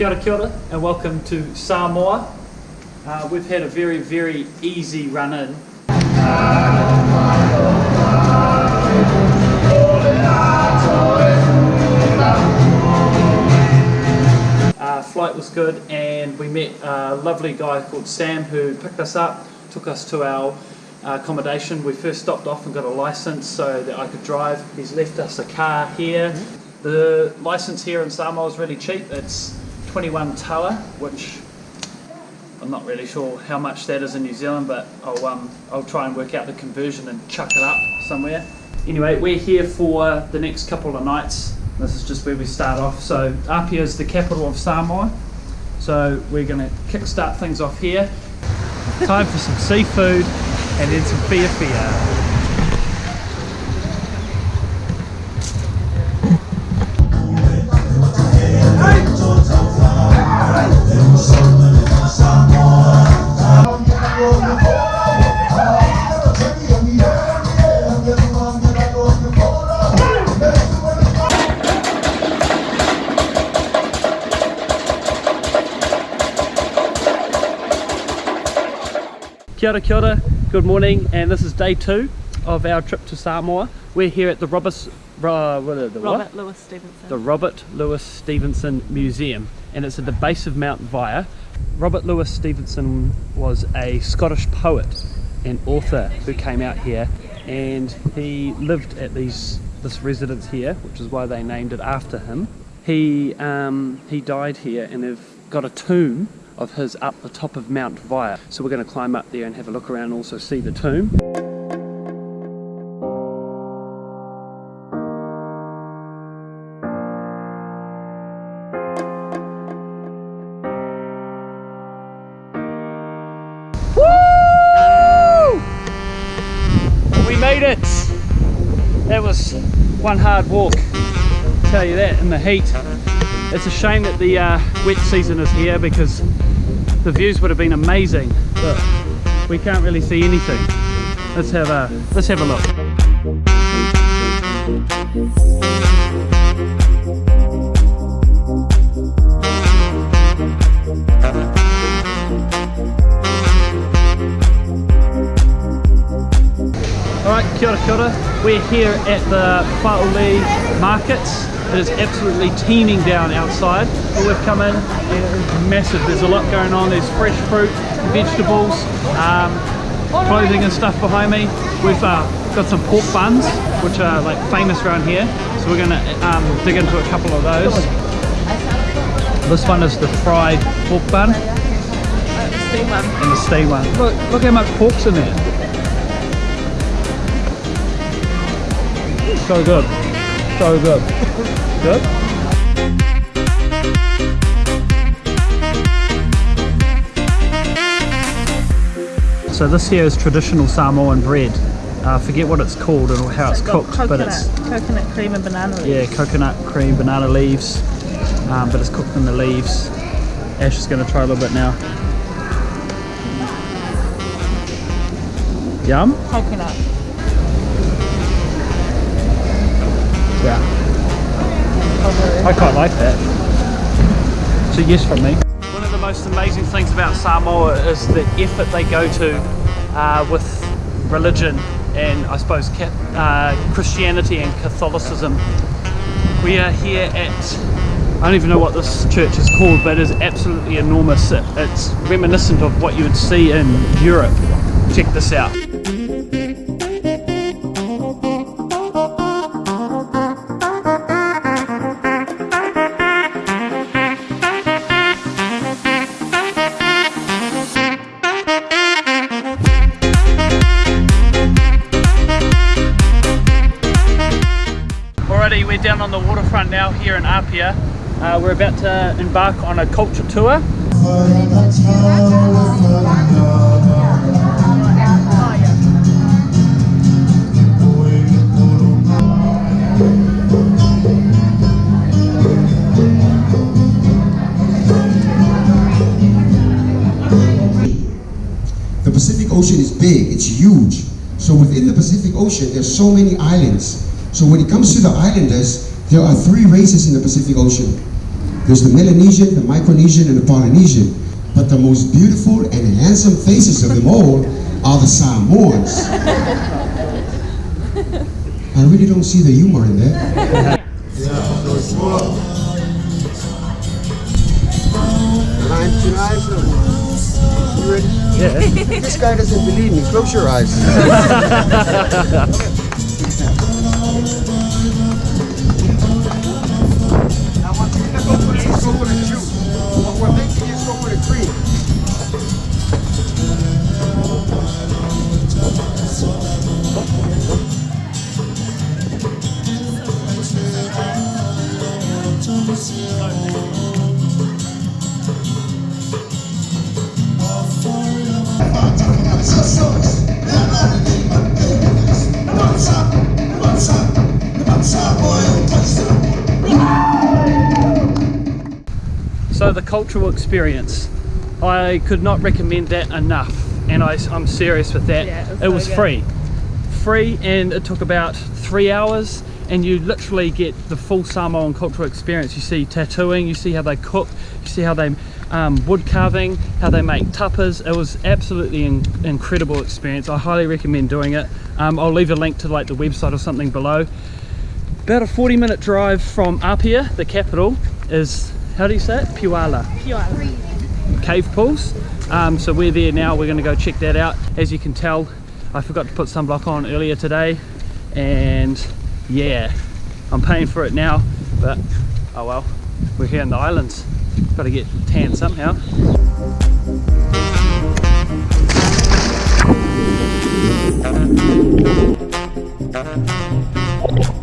Kia ora, kia ora, and welcome to Samoa. Uh, we've had a very, very easy run in. Uh, flight was good, and we met a lovely guy called Sam who picked us up, took us to our accommodation. We first stopped off and got a license so that I could drive. He's left us a car here. The license here in Samoa is really cheap. It's 21 tala, which I'm not really sure how much that is in New Zealand, but I'll, um, I'll try and work out the conversion and chuck it up somewhere. Anyway, we're here for the next couple of nights. This is just where we start off. So Apia is the capital of Samoa. So we're going to kickstart things off here. Time for some seafood and then some fia fia. Kia ora, kia ora, good morning, and this is day two of our trip to Samoa. We're here at the Robert, uh, what, the, Robert? Louis Stevenson. the Robert Louis Stevenson Museum, and it's at the base of Mount Vaea. Robert Louis Stevenson was a Scottish poet and author who came out here, and he lived at these this residence here, which is why they named it after him. He um, he died here, and they've got a tomb of his up the top of Mount Vaea. So we're going to climb up there and have a look around and also see the tomb. Woo! We made it! That was one hard walk, tell you that, in the heat. It's a shame that the uh, wet season is here because the views would have been amazing, but we can't really see anything. Let's have a let's have a look. Alright, kia ora, kia ora. We're here at the Whaole Markets. It is absolutely teeming down outside, but we've come in it's massive. There's a lot going on. There's fresh fruit, vegetables, um, clothing and stuff behind me. We've uh, got some pork buns, which are like famous around here. So we're going to um, dig into a couple of those. This one is the fried pork bun and the steam one. Look, look how much pork's in there. So good. So good. Good? So this here is traditional Samoan bread. Uh, I forget what it's called and how it's got cooked, coconut, but it's coconut cream and banana leaves. yeah, coconut cream, banana leaves, um, but it's cooked in the leaves. Ash is going to try a little bit now. Yum? Coconut. Yeah. I quite like that. It's a yes from me. One of the most amazing things about Samoa is the effort they go to uh, with religion and I suppose uh, Christianity and Catholicism. We are here at, I don't even know what this church is called, but it is absolutely enormous. It, it's reminiscent of what you would see in Europe. Check this out. Apia. Uh, we're about to embark on a culture tour. The Pacific Ocean is big, it's huge. So within the Pacific Ocean, there's so many islands. So when it comes to the islanders, there are three races in the Pacific Ocean. There's the Melanesian, the Micronesian, and the Polynesian. But the most beautiful and handsome faces of them all are the Samoans. I really don't see the humor in that. Nine to nine. You ready? Yeah. this guy doesn't believe me. Close your eyes. So the cultural experience, I could not recommend that enough, and I, am serious with that. Yeah, it was it was free, free, and it took about three hours, and you literally get the full Samoan cultural experience. You see tattooing, you see how they cook, you see how they um, wood carving, how they make tapas. It was absolutely an incredible experience. I highly recommend doing it. Um, I'll leave a link to like the website or something below about a 40 minute drive from Apia, the capital, is, how do you say it? Piula. Cave pools. Um, so we're there now, we're gonna go check that out. As you can tell, I forgot to put sunblock on earlier today and yeah, I'm paying for it now, but oh well, we're here in the islands. Gotta get tan somehow. Wow,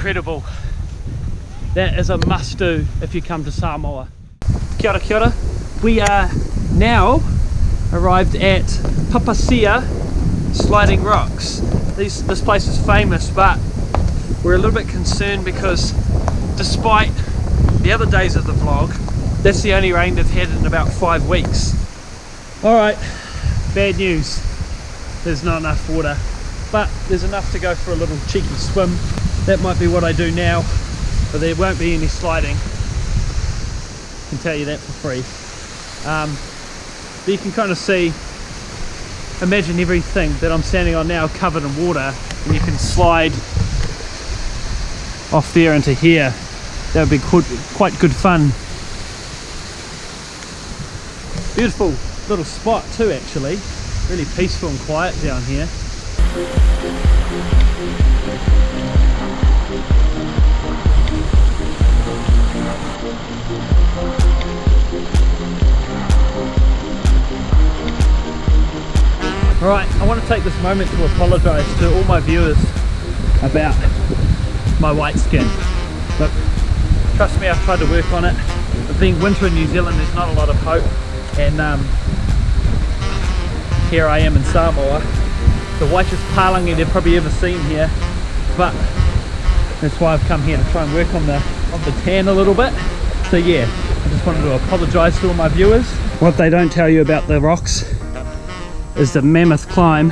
incredible. That is a must do if you come to Samoa. Kia ora, kia ora. We are now arrived at Papaseea Sliding Rocks. These, this place is famous, but we're a little bit concerned because despite the other days of the vlog, that's the only rain they've had in about five weeks. All right, bad news. There's not enough water but there's enough to go for a little cheeky swim. That might be what I do now, but there won't be any sliding. I can tell you that for free. Um, but you can kind of see, imagine everything that I'm standing on now covered in water, and you can slide off there into here. That would be quite, quite good fun. Beautiful little spot too actually, really peaceful and quiet down here. Take this moment to apologise to all my viewers about my white skin. Look, trust me, I've tried to work on it. But being winter in New Zealand, there's not a lot of hope. And um, here I am in Samoa, the whitest palangi they've probably ever seen here. But that's why I've come here to try and work on the on the tan a little bit. So yeah, I just wanted to apologise to all my viewers. What they don't tell you about the rocks is the mammoth climb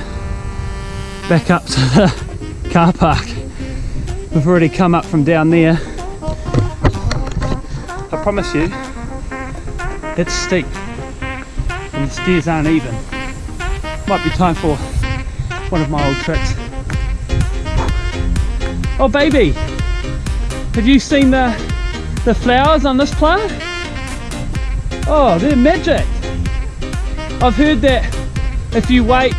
back up to the car park. We've already come up from down there. I promise you, it's steep and the stairs aren't even. Might be time for one of my old tricks. Oh baby, have you seen the the flowers on this plant? Oh, they're magic. I've heard that if you wait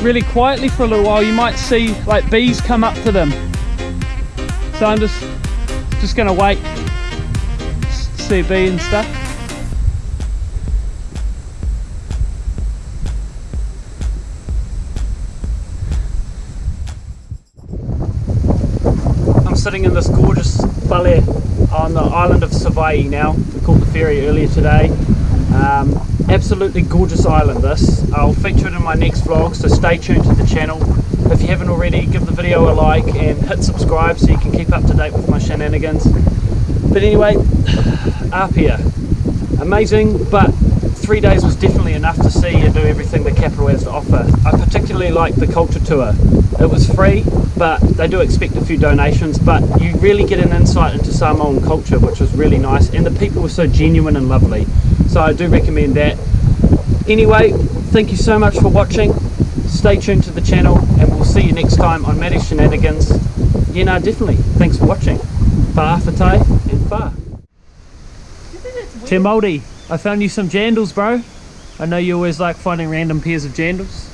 really quietly for a little while, you might see like bees come up to them. So I'm just just gonna wait, see a bee and stuff. I'm sitting in this gorgeous bale on the island of Savaii now. We caught the ferry earlier today. Um, absolutely gorgeous island this. I'll feature it in my next vlog, so stay tuned to the channel. If you haven't already, give the video a like and hit subscribe so you can keep up to date with my shenanigans. But anyway, Apia, amazing, but three days was definitely enough to see and do everything that Capital has to offer. I particularly liked the culture tour. It was free, but they do expect a few donations, but you really get an insight into Samoan culture, which was really nice, and the people were so genuine and lovely. So I do recommend that. Anyway, thank you so much for watching. Stay tuned to the channel, and we'll see you next time on Matty Shenanigans. Yeah, no, definitely. Thanks for watching. Fa fatai and fa. Tim Moldy, I found you some jandals, bro. I know you always like finding random pairs of jandals.